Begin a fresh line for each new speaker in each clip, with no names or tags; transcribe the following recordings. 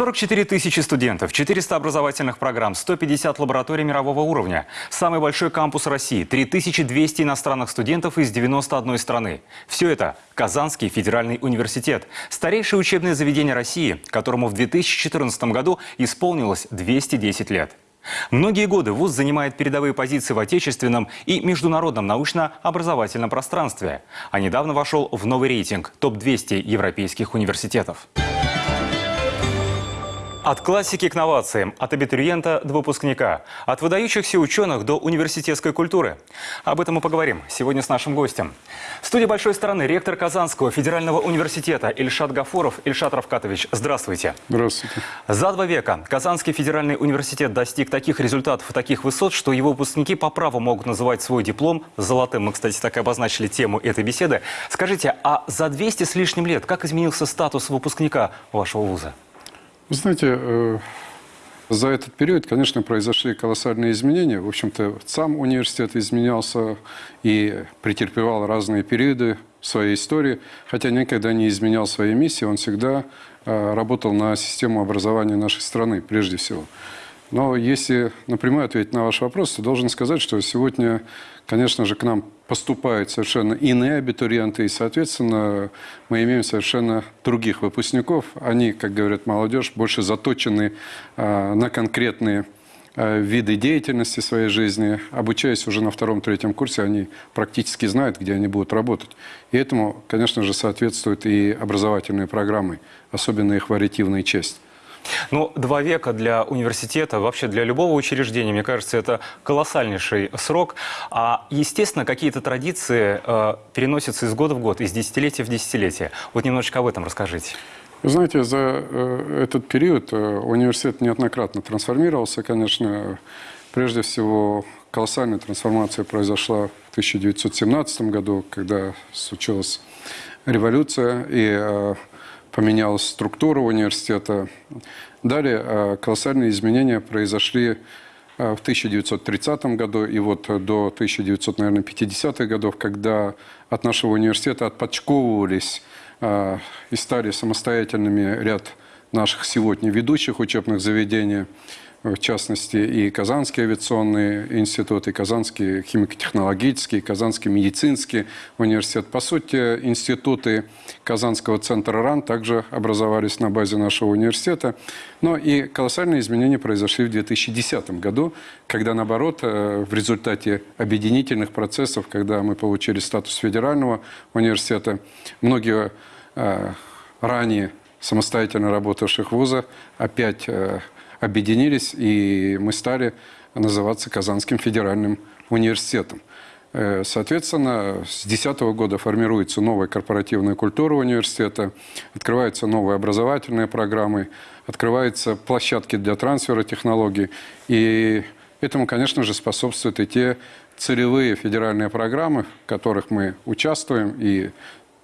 44 тысячи студентов, 400 образовательных программ, 150 лабораторий мирового уровня. Самый большой кампус России, 3200 иностранных студентов из 91 страны. Все это Казанский федеральный университет. Старейшее учебное заведение России, которому в 2014 году исполнилось 210 лет. Многие годы ВУЗ занимает передовые позиции в отечественном и международном научно-образовательном пространстве. А недавно вошел в новый рейтинг топ-200 европейских университетов. От классики к новациям, от абитуриента до выпускника, от выдающихся ученых до университетской культуры. Об этом мы поговорим сегодня с нашим гостем. В студии большой стороны ректор Казанского федерального университета Ильшат Гафуров. Ильшат Равкатович, здравствуйте.
Здравствуйте.
За два века Казанский федеральный университет достиг таких результатов и таких высот, что его выпускники по праву могут называть свой диплом золотым. Мы, кстати, так и обозначили тему этой беседы. Скажите, а за 200 с лишним лет как изменился статус выпускника вашего вуза?
Вы знаете, э, за этот период, конечно, произошли колоссальные изменения. В общем-то, сам университет изменялся и претерпевал разные периоды своей истории, хотя никогда не изменял своей миссии, он всегда э, работал на систему образования нашей страны, прежде всего. Но если напрямую ответить на ваш вопрос, то должен сказать, что сегодня, конечно же, к нам поступают совершенно иные абитуриенты, и, соответственно, мы имеем совершенно других выпускников. Они, как говорят молодежь, больше заточены э, на конкретные э, виды деятельности своей жизни. Обучаясь уже на втором-третьем курсе, они практически знают, где они будут работать. И этому, конечно же, соответствуют и образовательные программы, особенно их вариативная часть.
Ну, два века для университета, вообще для любого учреждения, мне кажется, это колоссальнейший срок. А, естественно, какие-то традиции э, переносятся из года в год, из десятилетия в десятилетие. Вот немножечко об этом расскажите.
Знаете, за э, этот период э, университет неоднократно трансформировался, конечно. Прежде всего, колоссальная трансформация произошла в 1917 году, когда случилась революция, и э, поменялась структура университета. Далее э, колоссальные изменения произошли э, в 1930 году и вот до 1950-х годов, когда от нашего университета отпочковывались э, и стали самостоятельными ряд наших сегодня ведущих учебных заведений – в частности, и Казанский авиационный институт, и Казанский химико-технологический, и Казанский медицинский университет. По сути, институты Казанского центра РАН также образовались на базе нашего университета. Но и колоссальные изменения произошли в 2010 году, когда, наоборот, э, в результате объединительных процессов, когда мы получили статус федерального университета, многие э, ранее самостоятельно работавших вуза опять э, объединились, и мы стали называться Казанским федеральным университетом. Э, соответственно, с 2010 года формируется новая корпоративная культура университета, открываются новые образовательные программы, открываются площадки для трансфера технологий. И этому, конечно же, способствуют и те целевые федеральные программы, в которых мы участвуем, и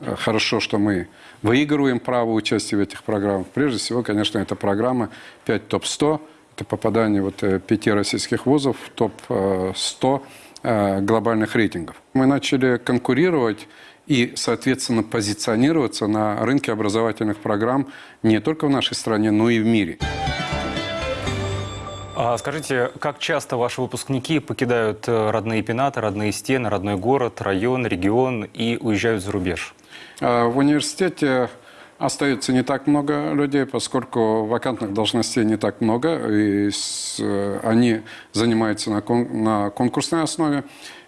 хорошо, что мы выигрываем право участия в этих программах. Прежде всего, конечно, это программа 5 ТОП-100. Это попадание вот э, пяти российских вузов в ТОП-100 э, глобальных рейтингов. Мы начали конкурировать и, соответственно, позиционироваться на рынке образовательных программ не только в нашей стране, но и в мире.
А скажите, как часто ваши выпускники покидают родные пенаты, родные стены, родной город, район, регион и уезжают за рубеж?
А, в университете остается не так много людей, поскольку вакантных должностей не так много, и э, они занимаются на, кон, на конкурсной основе.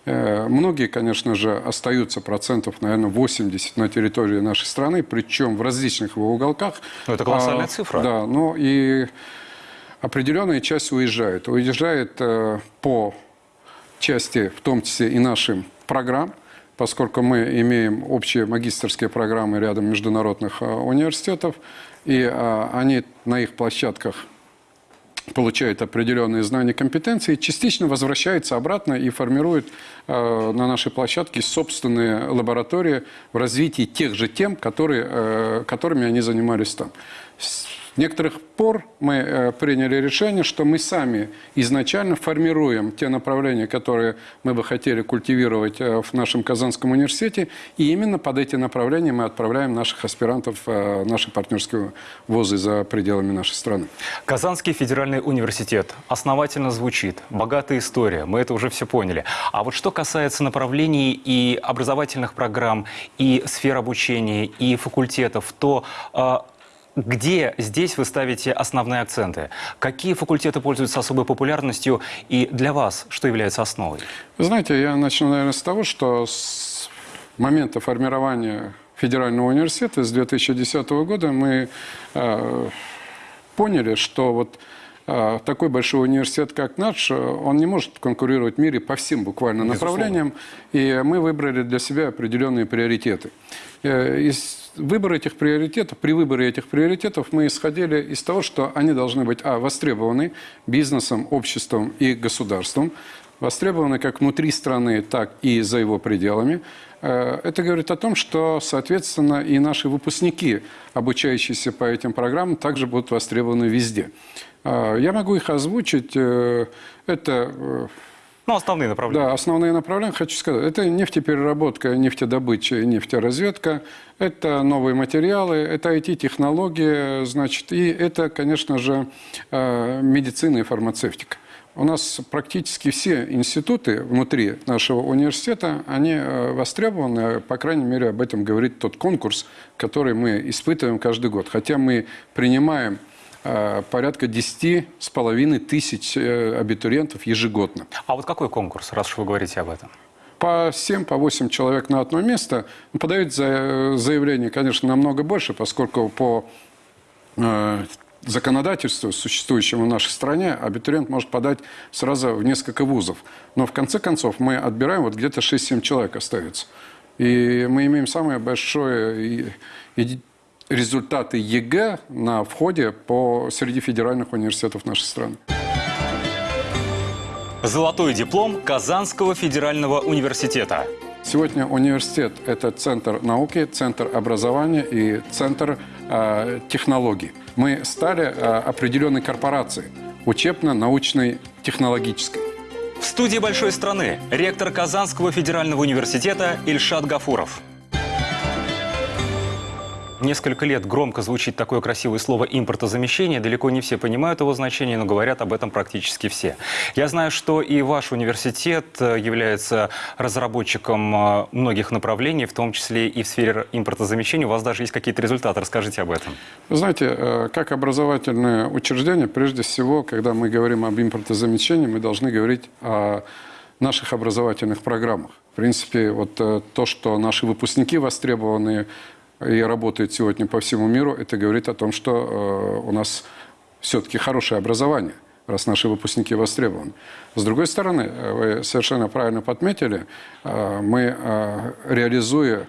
Э, многие, конечно же, остаются процентов, наверное, 80 на территории нашей страны, причем в различных его уголках.
Но это колоссальная а, цифра.
Да, ну и определенная часть уезжает. Уезжает э, по части, в том числе и нашим программ, поскольку мы имеем общие магистрские программы рядом международных а, университетов, и а, они на их площадках получают определенные знания, компетенции, частично возвращаются обратно и формируют э, на нашей площадке собственные лаборатории в развитии тех же тем, которые, э, которыми они занимались там. Некоторых пор мы э, приняли решение, что мы сами изначально формируем те направления, которые мы бы хотели культивировать э, в нашем Казанском университете, и именно под эти направления мы отправляем наших аспирантов в наши партнерские вузы за пределами нашей страны.
Казанский федеральный университет основательно звучит, богатая история, мы это уже все поняли. А вот что касается направлений и образовательных программ, и сфер обучения, и факультетов, то э, где здесь вы ставите основные акценты? Какие факультеты пользуются особой популярностью и для вас что является основой?
Вы знаете, я начну, наверное, с того, что с момента формирования Федерального университета с 2010 года мы э, поняли, что вот такой большой университет, как наш, он не может конкурировать в мире по всем буквально
Безусловно.
направлениям. И мы выбрали для себя определенные приоритеты. Э, из выбора этих приоритетов, при выборе этих приоритетов мы исходили из того, что они должны быть, а, востребованы бизнесом, обществом и государством, востребованы как внутри страны, так и за его пределами. Э, это говорит о том, что, соответственно, и наши выпускники, обучающиеся по этим программам, также будут востребованы везде. Э, я могу их озвучить. Э, это
ну, основные направления.
Да, основные направления, хочу сказать. Это нефтепереработка, нефтедобыча, нефтеразведка. Это новые материалы, это IT-технологии, значит, и это, конечно же, медицина и фармацевтика. У нас практически все институты внутри нашего университета, они э, востребованы, по крайней мере, об этом говорит тот конкурс, который мы испытываем каждый год. Хотя мы принимаем э, порядка 10 с половиной тысяч э, абитуриентов ежегодно.
А вот какой конкурс, раз уж вы говорите об этом?
по 7, по 8 человек на одно место. Подают заявление, конечно, намного больше, поскольку по законодательству, существующему в нашей стране, абитуриент может подать сразу в несколько вузов. Но в конце концов мы отбираем, вот где-то 6-7 человек остается. И мы имеем самые большие результаты ЕГЭ на входе по, среди федеральных университетов нашей страны.
Золотой диплом Казанского федерального университета.
Сегодня университет – это центр науки, центр образования и центр э, технологий. Мы стали э, определенной корпорацией – учебно-научной технологической.
В студии «Большой страны» ректор Казанского федерального университета Ильшат Гафуров. Несколько лет громко звучит такое красивое слово «импортозамещение». Далеко не все понимают его значение, но говорят об этом практически все. Я знаю, что и ваш университет э, является разработчиком э, многих направлений, в том числе и в сфере импортозамещения. У вас даже есть какие-то результаты. Расскажите об этом.
Вы знаете, э, как образовательное учреждение, прежде всего, когда мы говорим об импортозамещении, мы должны говорить о наших образовательных программах. В принципе, вот то, что наши выпускники востребованы и работает сегодня по всему миру, это говорит о том, что э, у нас все-таки хорошее образование, раз наши выпускники востребованы. С другой стороны, э, вы совершенно правильно подметили, э, мы, реализуя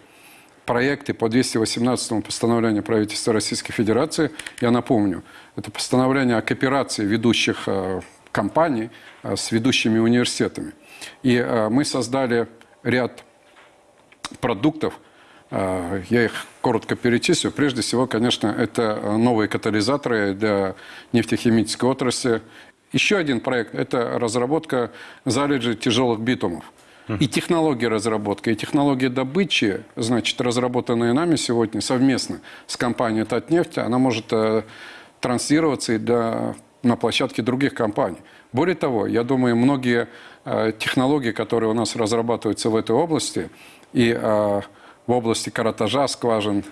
проекты по 218 постановлению правительства Российской Федерации, я напомню, это постановление о кооперации ведущих компаний с ведущими университетами. И мы создали ряд продуктов, я их коротко перечислю. Прежде всего, конечно, это новые катализаторы для нефтехимической отрасли. Еще один проект – это разработка залежи тяжелых битумов. И технологии разработки, и технологии добычи, значит, разработанные нами сегодня совместно с компанией «Татнефть», она может э, транслироваться и для, на площадке других компаний. Более того, я думаю, многие э, технологии, которые у нас разрабатываются в этой области, и э, в области каратажа скважин,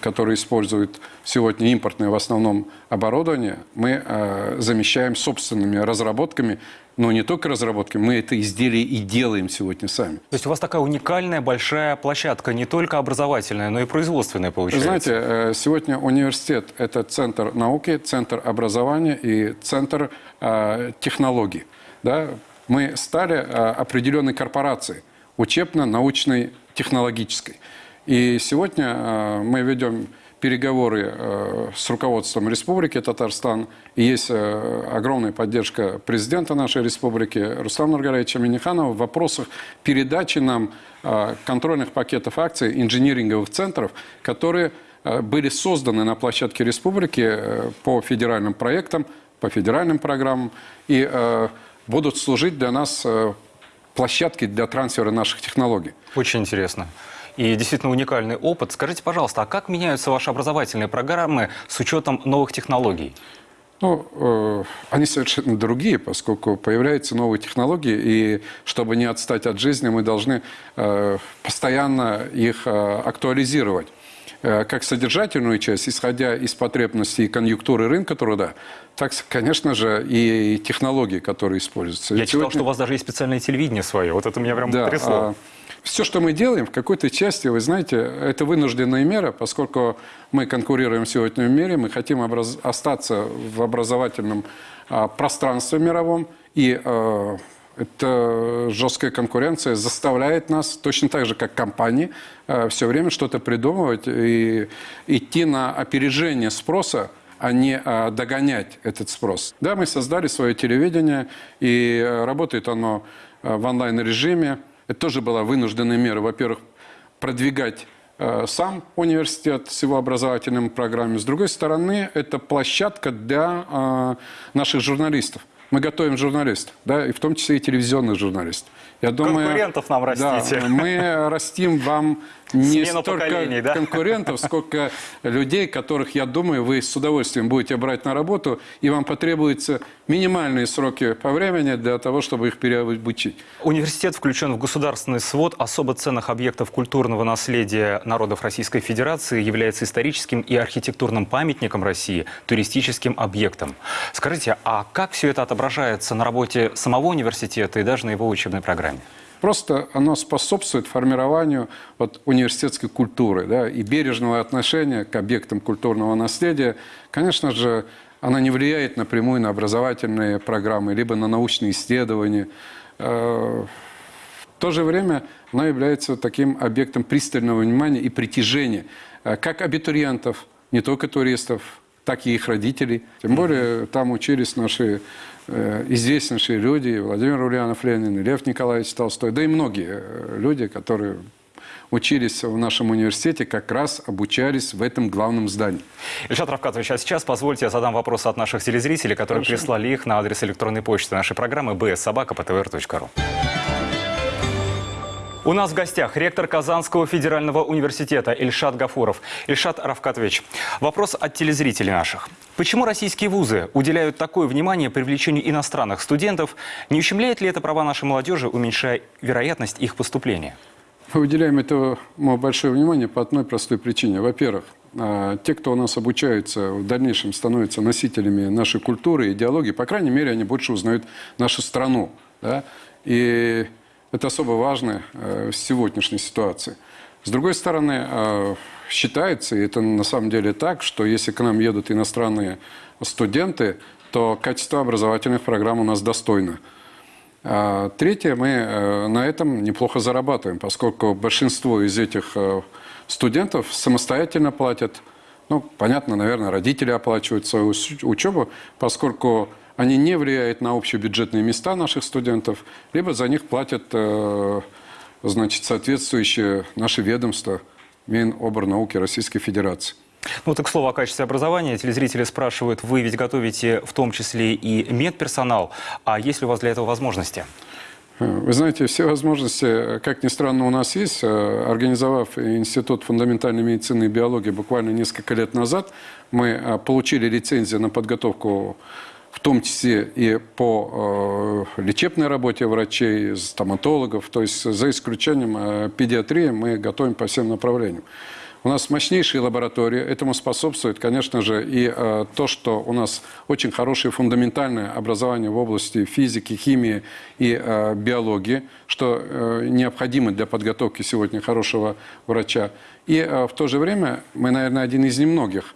которые используют сегодня импортное в основном оборудование, мы э, замещаем собственными разработками, но не только разработками, мы это изделие и делаем сегодня сами.
То есть у вас такая уникальная большая площадка, не только образовательная, но и производственная получается?
Знаете, э, сегодня университет – это центр науки, центр образования и центр э, технологий. Да? Мы стали определенной корпорацией, учебно-научной технологической. И сегодня э, мы ведем переговоры э, с руководством Республики Татарстан. Есть э, огромная поддержка президента нашей республики Руслана Нургалевича Миниханова в вопросах передачи нам контрольных пакетов акций инжиниринговых центров, которые были созданы на площадке республики по федеральным проектам, по федеральным программам и будут служить для нас площадкой для трансфера наших технологий.
Очень интересно. И действительно уникальный опыт. Скажите, пожалуйста, а как меняются ваши образовательные программы с учетом новых технологий?
Ну, э, они совершенно другие, поскольку появляются новые технологии, и чтобы не отстать от жизни, мы должны э, постоянно их э, актуализировать. Как содержательную часть, исходя из потребностей и конъюнктуры рынка труда, так, конечно же, и технологии, которые используются.
Я
Ведь
читал,
сегодня-
что у вас даже есть специальное телевидение свое. Вот это меня прям
да,
потрясло.
а, все, что мы делаем, в какой-то части, вы знаете, это вынужденная мера, поскольку мы конкурируем сегодня в мире, мы хотим образ- остаться в образовательном а, пространстве мировом, и а, эта жесткая конкуренция заставляет нас, точно так же, как компании, все время что-то придумывать и идти на опережение спроса, а не а, догонять этот спрос. Да, мы создали свое телевидение, и э, работает оно э, в онлайн-режиме. Это тоже была вынужденная мера. Во-первых, продвигать э, сам университет с его образовательными программами. С другой стороны, это площадка для э, наших журналистов. Мы готовим журналистов, да, и в том числе и телевизионных журналистов. Я думаю,
Конкурентов нам растите.
Да, мы растим вам не
Смену
столько
да?
конкурентов, сколько людей, которых, я думаю, вы с удовольствием будете брать на работу, и вам потребуются минимальные сроки по времени для того, чтобы их переобучить.
Университет включен в государственный свод особо ценных объектов культурного наследия народов Российской Федерации, является историческим и архитектурным памятником России, туристическим объектом. Скажите, а как все это отображается на работе самого университета и даже на его учебной программе?
Просто оно способствует формированию вот, университетской культуры да, и бережного отношения к объектам культурного наследия. Конечно же, она не влияет напрямую на образовательные программы, либо на научные исследования. Э, В то же время она является таким объектом пристального внимания и притяжения э, как абитуриентов, не только туристов, так и их родителей. Тем более там учились наши э, известнейшие люди, Владимир Ульянов Ленин, Лев Николаевич Толстой, да и многие э, люди, которые учились в нашем университете, как раз обучались в этом главном здании.
Ильшат Равкатович, а сейчас позвольте я задам вопросы от наших телезрителей, которые
Хорошо.
прислали их на адрес электронной почты нашей программы bsobaka.ptr.ru. У нас в гостях ректор Казанского федерального университета Ильшат Гафуров. Ильшат Равкатович, вопрос от телезрителей наших. Почему российские вузы уделяют такое внимание привлечению иностранных студентов? Не ущемляет ли это права нашей молодежи, уменьшая вероятность их поступления?
Мы уделяем этому большое внимание по одной простой причине. Во-первых, а, те, кто у нас обучаются, в дальнейшем становятся носителями нашей культуры, идеологии, по крайней мере, они больше узнают нашу страну. да. И это особо важно э, в сегодняшней ситуации. С другой стороны, э, считается, и это на самом деле так, что если к нам едут иностранные студенты, то качество образовательных программ у нас достойно. А Третье, мы э, на этом неплохо зарабатываем, поскольку большинство из этих э, студентов самостоятельно платят. Ну, понятно, наверное, родители оплачивают свою учебу, поскольку они не влияют на общебюджетные места наших студентов, либо за них платят э, значит, соответствующие наши ведомства, Миноборнауки Российской Федерации.
Ну, так к слову о качестве образования. Телезрители спрашивают, вы ведь готовите в том числе и медперсонал, а есть ли у вас для этого возможности?
Вы знаете, все возможности, как ни странно, у нас есть. Э, Организовав Институт фундаментальной медицины и биологии буквально несколько лет назад, мы э, получили лицензию на подготовку в том числе и по э, лечебной работе врачей, стоматологов. То есть за исключением э, педиатрии мы готовим по всем направлениям. У нас мощнейшие лаборатории. Этому способствует, конечно же, и э, то, что у нас очень хорошее фундаментальное образование в области физики, химии и э, биологии, что э, необходимо для подготовки сегодня хорошего врача. И э, в то же время мы, наверное, один из немногих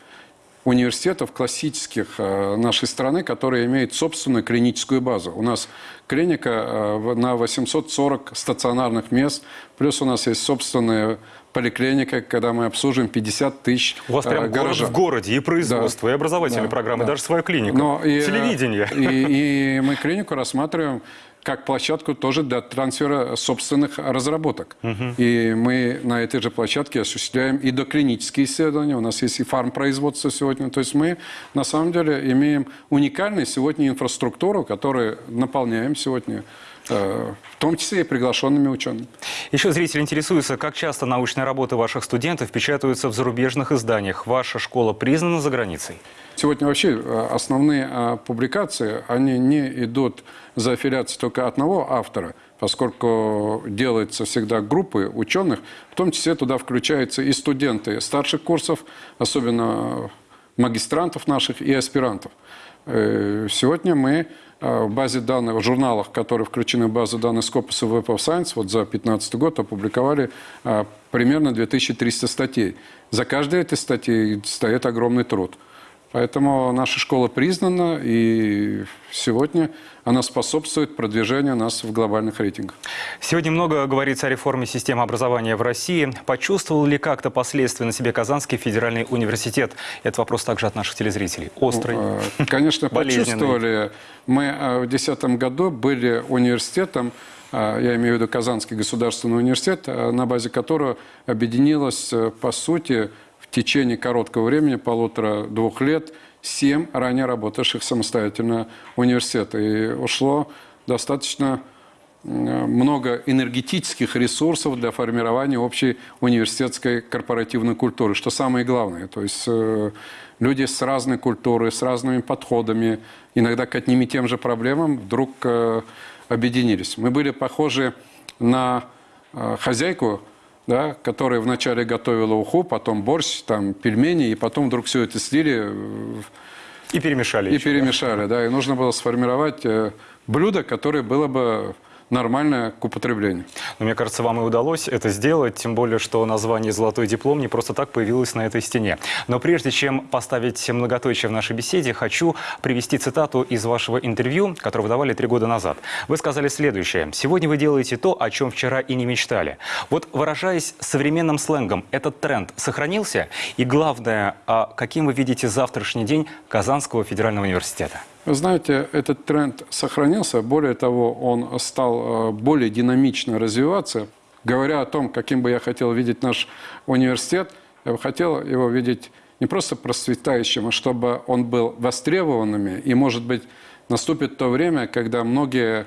университетов классических э, нашей страны, которые имеют собственную клиническую базу. У нас клиника э, на 840 стационарных мест, плюс у нас есть собственные поликлиника, когда мы обслуживаем 50 тысяч
У вас
э,
прям город
горожан.
в городе, и производство, и образовательные
Да,
программы,
да.
даже свою клинику,
Но и, э,
телевидение.
И, и мы клинику рассматриваем как площадку тоже для трансфера собственных разработок. И мы на этой же площадке осуществляем и доклинические исследования. У нас есть и фармпроизводство сегодня. То есть мы на самом деле имеем уникальную сегодня инфраструктуру, которую наполняем сегодня, в том числе и приглашенными учеными.
Еще зрители интересуются, как часто научные работы ваших студентов печатаются в зарубежных изданиях. Ваша школа признана за границей?
Сегодня вообще э, основные э, публикации, они не идут за аффилиацией только одного автора, поскольку делается всегда группы ученых, в том числе туда включаются и студенты старших курсов, особенно магистрантов наших и аспирантов. Э, Сегодня мы э, в базе данных, в журналах, которые включены в базу данных Scopus и Web of Science, вот за 2015 год опубликовали э, примерно 2300 статей. За каждой этой статьей стоит огромный труд. Поэтому наша школа признана, и сегодня она способствует продвижению нас в глобальных рейтингах.
Сегодня много говорится о реформе системы образования в России. Почувствовал ли как-то последствия на себе Казанский федеральный университет? Это вопрос также от наших телезрителей. Острый.
Э, Конечно, почувствовали. Мы э, в 2010 году были университетом, э, я имею в виду Казанский государственный университет, на базе которого объединилось, по сути, течение короткого времени, полутора-двух лет, семь ранее работавших самостоятельно университета. И ушло достаточно много энергетических ресурсов для формирования общей университетской корпоративной культуры, что самое главное. То есть э, люди с разной культурой, с разными подходами, иногда к одним и тем же проблемам вдруг э, объединились. Мы были похожи на э, хозяйку, да, которая вначале готовила уху, потом борщ, там, пельмени, и потом вдруг все это слили
И перемешали.
и
еще.
перемешали, да, и нужно было сформировать э, блюдо, которое было бы нормальное к употреблению.
Но мне кажется, вам и удалось это сделать, тем более, что название «Золотой диплом» не просто так появилось на этой стене. Но прежде чем поставить многоточие в нашей беседе, хочу привести цитату из вашего интервью, которое вы давали три года назад. Вы сказали следующее. «Сегодня вы делаете то, о чем вчера и не мечтали». Вот выражаясь современным сленгом, этот тренд сохранился? И главное, а каким вы видите завтрашний день Казанского федерального университета?
Вы знаете, этот тренд сохранился. Более того, он стал э, более динамично развиваться. Говоря о том, каким бы я хотел видеть наш университет, я бы хотел его видеть не просто процветающим, а чтобы он был востребованным. И, может быть, наступит то время, когда многие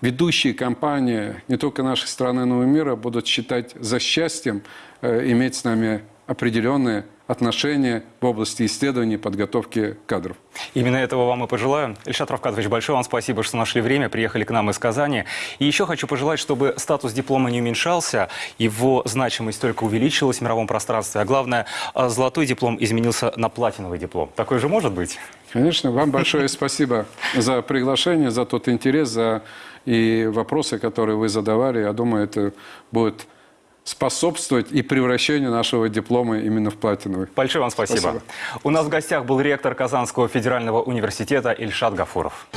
ведущие компании не только нашей страны, но и мира будут считать за счастьем э, иметь с нами определенные отношения в области исследований и подготовки кадров.
Именно этого вам и пожелаю. Ильшат Равкатович, большое вам спасибо, что нашли время, приехали к нам из Казани. И еще хочу пожелать, чтобы статус диплома не уменьшался, его значимость только увеличилась в мировом пространстве, а главное, а золотой диплом изменился на платиновый диплом. Такой же может быть?
Конечно, вам большое спасибо за приглашение, за тот интерес, за и вопросы, которые вы задавали. Я думаю, это будет способствовать и превращению нашего диплома именно в платиновый.
Большое вам спасибо.
Спасибо.
У нас в гостях был ректор Казанского федерального университета Ильшат Гафуров.